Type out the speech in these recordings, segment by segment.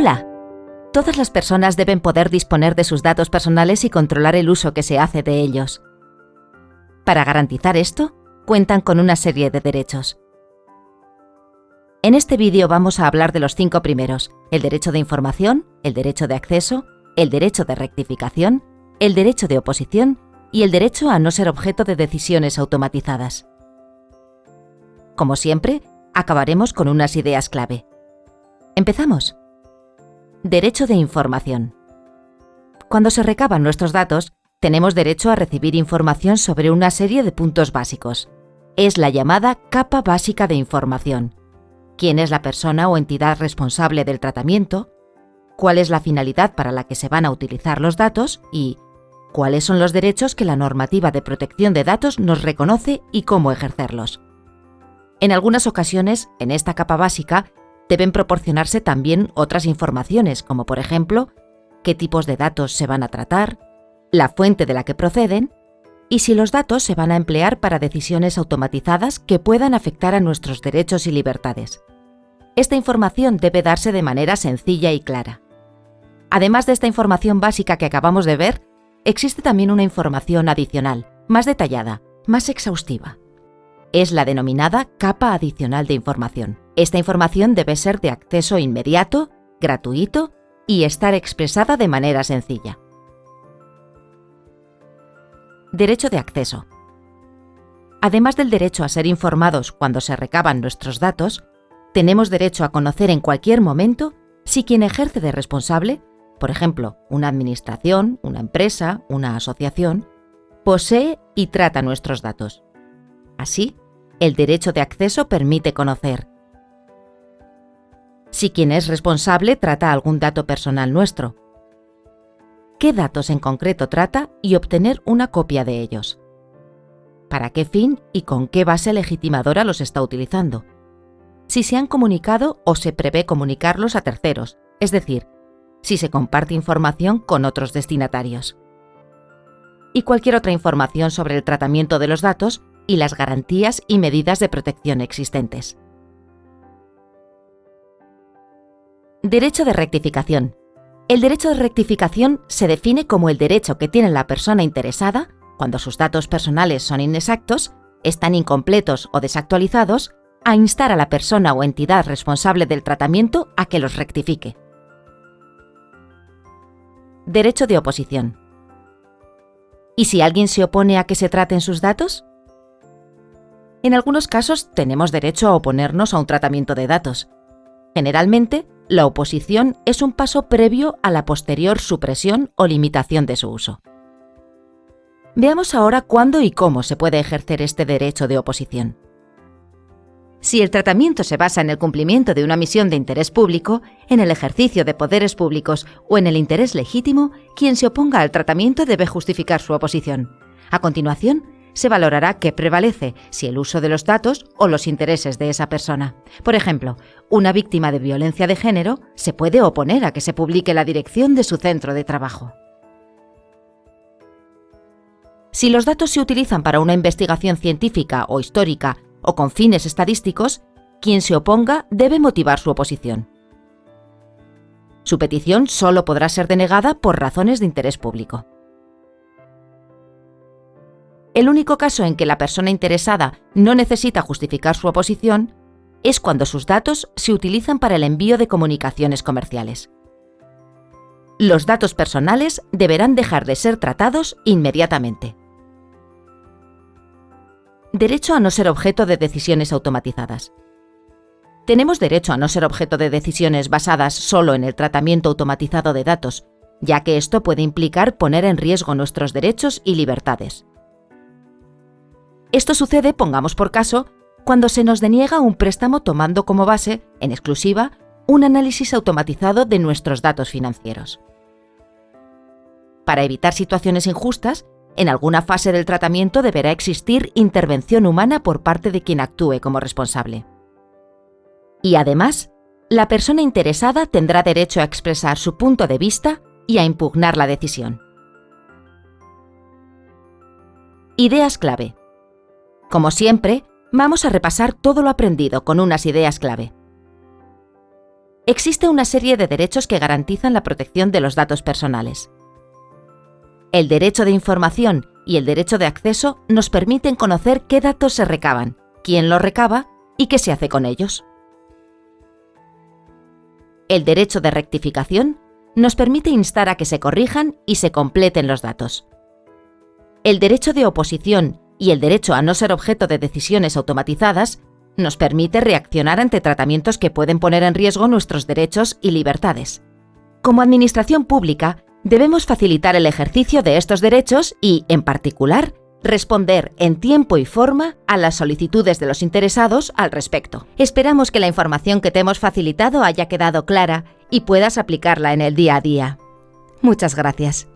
Hola. Todas las personas deben poder disponer de sus datos personales y controlar el uso que se hace de ellos. Para garantizar esto, cuentan con una serie de derechos. En este vídeo vamos a hablar de los cinco primeros, el derecho de información, el derecho de acceso, el derecho de rectificación, el derecho de oposición y el derecho a no ser objeto de decisiones automatizadas. Como siempre, acabaremos con unas ideas clave. Empezamos. Derecho de información. Cuando se recaban nuestros datos, tenemos derecho a recibir información sobre una serie de puntos básicos. Es la llamada capa básica de información. ¿Quién es la persona o entidad responsable del tratamiento? ¿Cuál es la finalidad para la que se van a utilizar los datos? Y cuáles son los derechos que la normativa de protección de datos nos reconoce y cómo ejercerlos. En algunas ocasiones, en esta capa básica, deben proporcionarse también otras informaciones, como por ejemplo, qué tipos de datos se van a tratar, la fuente de la que proceden y si los datos se van a emplear para decisiones automatizadas que puedan afectar a nuestros derechos y libertades. Esta información debe darse de manera sencilla y clara. Además de esta información básica que acabamos de ver, existe también una información adicional, más detallada, más exhaustiva. Es la denominada capa adicional de información. Esta información debe ser de acceso inmediato, gratuito y estar expresada de manera sencilla. Derecho de acceso. Además del derecho a ser informados cuando se recaban nuestros datos, tenemos derecho a conocer en cualquier momento si quien ejerce de responsable por ejemplo, una administración, una empresa, una asociación, posee y trata nuestros datos. Así, el derecho de acceso permite conocer. Si quien es responsable trata algún dato personal nuestro, qué datos en concreto trata y obtener una copia de ellos, para qué fin y con qué base legitimadora los está utilizando, si se han comunicado o se prevé comunicarlos a terceros, es decir, si se comparte información con otros destinatarios. Y cualquier otra información sobre el tratamiento de los datos y las garantías y medidas de protección existentes. Derecho de rectificación. El derecho de rectificación se define como el derecho que tiene la persona interesada, cuando sus datos personales son inexactos, están incompletos o desactualizados, a instar a la persona o entidad responsable del tratamiento a que los rectifique. Derecho de oposición. ¿Y si alguien se opone a que se traten sus datos? En algunos casos tenemos derecho a oponernos a un tratamiento de datos. Generalmente, la oposición es un paso previo a la posterior supresión o limitación de su uso. Veamos ahora cuándo y cómo se puede ejercer este derecho de oposición. Si el tratamiento se basa en el cumplimiento de una misión de interés público, en el ejercicio de poderes públicos o en el interés legítimo, quien se oponga al tratamiento debe justificar su oposición. A continuación, se valorará qué prevalece, si el uso de los datos o los intereses de esa persona. Por ejemplo, una víctima de violencia de género se puede oponer a que se publique la dirección de su centro de trabajo. Si los datos se utilizan para una investigación científica o histórica o con fines estadísticos, quien se oponga debe motivar su oposición. Su petición solo podrá ser denegada por razones de interés público. El único caso en que la persona interesada no necesita justificar su oposición es cuando sus datos se utilizan para el envío de comunicaciones comerciales. Los datos personales deberán dejar de ser tratados inmediatamente. Derecho a no ser objeto de decisiones automatizadas. Tenemos derecho a no ser objeto de decisiones basadas solo en el tratamiento automatizado de datos, ya que esto puede implicar poner en riesgo nuestros derechos y libertades. Esto sucede, pongamos por caso, cuando se nos deniega un préstamo tomando como base, en exclusiva, un análisis automatizado de nuestros datos financieros. Para evitar situaciones injustas, en alguna fase del tratamiento deberá existir intervención humana por parte de quien actúe como responsable. Y además, la persona interesada tendrá derecho a expresar su punto de vista y a impugnar la decisión. Ideas clave. Como siempre, vamos a repasar todo lo aprendido con unas ideas clave. existe una serie de derechos que garantizan la protección de los datos personales. El derecho de información y el derecho de acceso nos permiten conocer qué datos se recaban, quién los recaba y qué se hace con ellos. El derecho de rectificación nos permite instar a que se corrijan y se completen los datos. El derecho de oposición y el derecho a no ser objeto de decisiones automatizadas nos permite reaccionar ante tratamientos que pueden poner en riesgo nuestros derechos y libertades. Como Administración Pública, debemos facilitar el ejercicio de estos derechos y, en particular, responder en tiempo y forma a las solicitudes de los interesados al respecto. Esperamos que la información que te hemos facilitado haya quedado clara y puedas aplicarla en el día a día. Muchas gracias.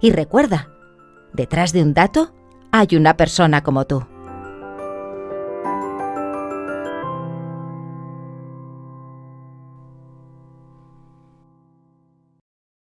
Y recuerda, detrás de un dato hay una persona como tú.